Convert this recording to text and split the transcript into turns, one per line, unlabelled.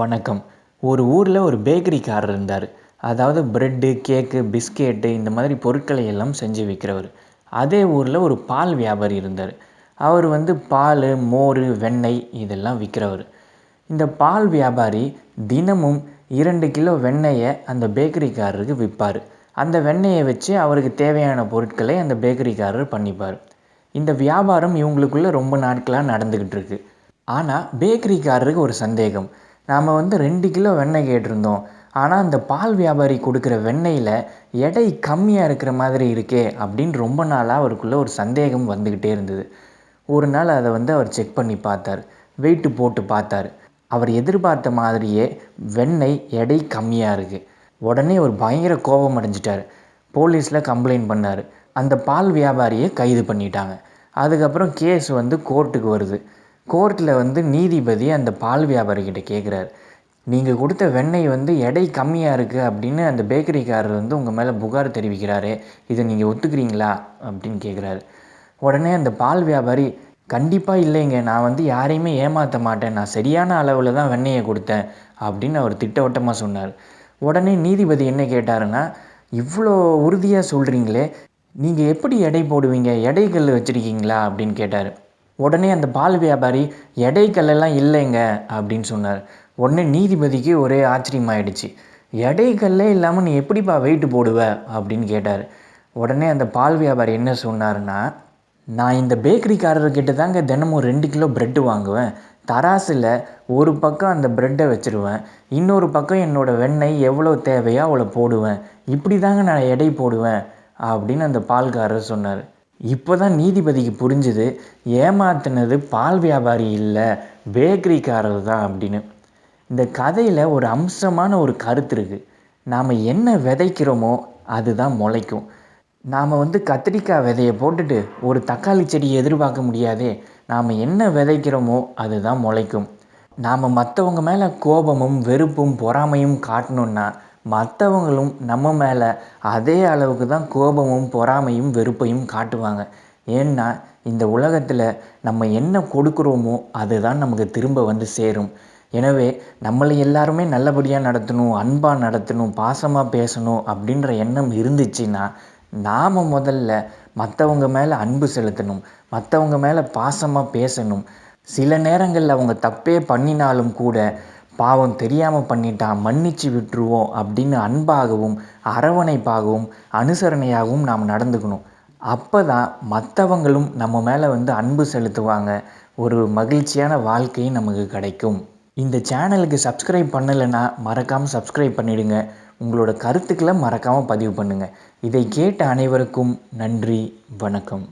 வணக்கம். ஒரு ஊரில் ஒரு பேக்கரிக்காரர் இருந்தார். அதாவது ப்ரெட்டு கேக்கு பிஸ்கெட்டு இந்த மாதிரி பொருட்களை எல்லாம் செஞ்சு விற்கிறவர் அதே ஊரில் ஒரு பால் வியாபாரி இருந்தார். அவர் வந்து பால் மோர் வெண்ணெய் இதெல்லாம் விற்கிறவர் இந்த பால் வியாபாரி தினமும் இரண்டு கிலோ வெண்ணெயை அந்த பேக்கரிக்காரருக்கு விற்பார். அந்த வெண்ணெயை வச்சு அவருக்கு தேவையான பொருட்களை அந்த பேக்கரிக்காரர் பண்ணிப்பார். இந்த வியாபாரம் இவங்களுக்குள்ள ரொம்ப நாட்களாக நடந்துக்கிட்டு இருக்கு. ஆனால் பேக்கரிக்காரருக்கு ஒரு சந்தேகம். நாம் வந்து ரெண்டு கிலோ வெண்ணெய் கேட்டிருந்தோம். ஆனால் அந்த பால் வியாபாரி கொடுக்குற வெண்ணெயில் எடை கம்மியாக இருக்கிற மாதிரி இருக்கே அப்படின்னு ரொம்ப நாளாக அவருக்குள்ளே ஒரு சந்தேகம் வந்துக்கிட்டே இருந்தது. ஒரு நாள் அதை வந்து அவர் செக் பண்ணி பார்த்தார். வெயிட்டு போட்டு பார்த்தார். அவர் எதிர்பார்த்த மாதிரியே வெண்ணெய் எடை கம்மியாக இருக்குது உடனே ஒரு பயங்கர கோபம் அடைஞ்சிட்டார். போலீஸில் கம்ப்ளைண்ட் பண்ணார். அந்த பால் வியாபாரியை கைது பண்ணிட்டாங்க. அதுக்கப்புறம் கேஸ் வந்து கோர்ட்டுக்கு வருது. கோர்ட்டில் வந்து நீதிபதி அந்த பால் வியாபாரிக்கிட்ட கேட்குறாரு நீங்கள் கொடுத்த வெண்ணெய் வந்து எடை கம்மியாக இருக்குது அப்படின்னு அந்த பேக்கரிக்காரர் வந்து உங்கள் மேலே புகார் தெரிவிக்கிறாரு இதை நீங்கள் ஒத்துக்கிறீங்களா? அப்படின்னு கேட்குறாரு உடனே அந்த பால் வியாபாரி கண்டிப்பாக இல்லைங்க நான் வந்து யாரையுமே ஏமாற்ற மாட்டேன். நான் சரியான அளவில் தான் வெண்ணெயை கொடுத்தேன் அப்படின்னு அவர் திட்டவட்டமாக சொன்னார். உடனே நீதிபதி என்ன கேட்டாருன்னா இவ்வளோ உறுதியாக சொல்கிறீங்களே நீங்கள் எப்படி எடை போடுவீங்க? எடைகள் வச்சுருக்கீங்களா? அப்படின்னு கேட்டார். உடனே அந்த பால் வியாபாரி எடைக்கல்லெல்லாம் இல்லைங்க அப்படின்னு சொன்னார். உடனே நீதிபதிக்கு ஒரே ஆச்சரியமாயிடுச்சு. எடைக்கல்லே இல்லாமல் நீ எப்படிப்பா வெயிட்டு போடுவ? அப்படின்னு கேட்டார். உடனே அந்த பால் வியாபாரி என்ன சொன்னார்னா நான் இந்த பேக்கரிக்காரர்கிட்ட தாங்க தினமும் ரெண்டு கிலோ ப்ரெட்டு வாங்குவேன். தராசில் ஒரு பக்கம் அந்த ப்ரெட்டை வச்சுருவேன். இன்னொரு பக்கம் என்னோடய வெண்ணெய் எவ்வளோ தேவையோ அவ்வளோ போடுவேன். இப்படி தாங்க நான் எடை போடுவேன் அப்படின்னு அந்த பால்காரர் சொன்னார். இப்போ தான் நீதிபதிக்கு புரிஞ்சுது ஏமாத்தினது பால் வியாபாரி இல்லை பேக்கரிக்காரர் தான் அப்படின்னு. இந்த கதையில் ஒரு அம்சமான ஒரு கருத்து இருக்குது நாம் என்ன விதைக்கிறோமோ அதுதான் முளைக்கும். நாம் வந்து கத்திரிக்காய் விதையை போட்டுட்டு ஒரு தக்காளி செடியை எதிர்பார்க்க முடியாதே நாம் என்ன விதைக்கிறோமோ அதுதான் முளைக்கும். நாம் மற்றவங்க மேலே கோபமும் வெறுப்பும் பொறாமையும் காட்டணுன்னா மற்றவங்களும் நம்ம மேலே அதே அளவுக்கு தான் கோபமும் பொறாமையும் வெறுப்பையும் காட்டுவாங்க. ஏன்னா இந்த உலகத்தில் நம்ம என்ன கொடுக்குறோமோ அதுதான் நமக்கு திரும்ப வந்து சேரும். எனவே நம்மளை எல்லாருமே நல்லபடியாக நடத்தணும் அன்பாக நடத்தணும் பாசமாக பேசணும் அப்படின்ற எண்ணம் இருந்துச்சுன்னா நாம் முதல்ல மற்றவங்க மேலே அன்பு செலுத்தணும் மற்றவங்க மேலே பாசமாக பேசணும். சில நேரங்களில் அவங்க தப்பே பண்ணினாலும் கூட பாவம் தெரியாமல் பண்ணிட்டான் மன்னிச்சு விட்டுருவோம் அப்படின்னு அன்பாகவும் அரவணைப்பாகவும் அனுசரணையாகவும் நாம் நடந்துக்கணும். அப்போ தான் மற்றவங்களும் நம்ம மேலே வந்து அன்பு செலுத்துவாங்க. ஒரு மகிழ்ச்சியான வாழ்க்கை நமக்கு கிடைக்கும். இந்த சேனலுக்கு சப்ஸ்கிரைப் பண்ணலைன்னா மறக்காமல் சப்ஸ்கிரைப் பண்ணிவிடுங்க உங்களோட கருத்துக்களை மறக்காமல் பதிவு பண்ணுங்கள் இதை கேட்ட அனைவருக்கும் நன்றி வணக்கம்.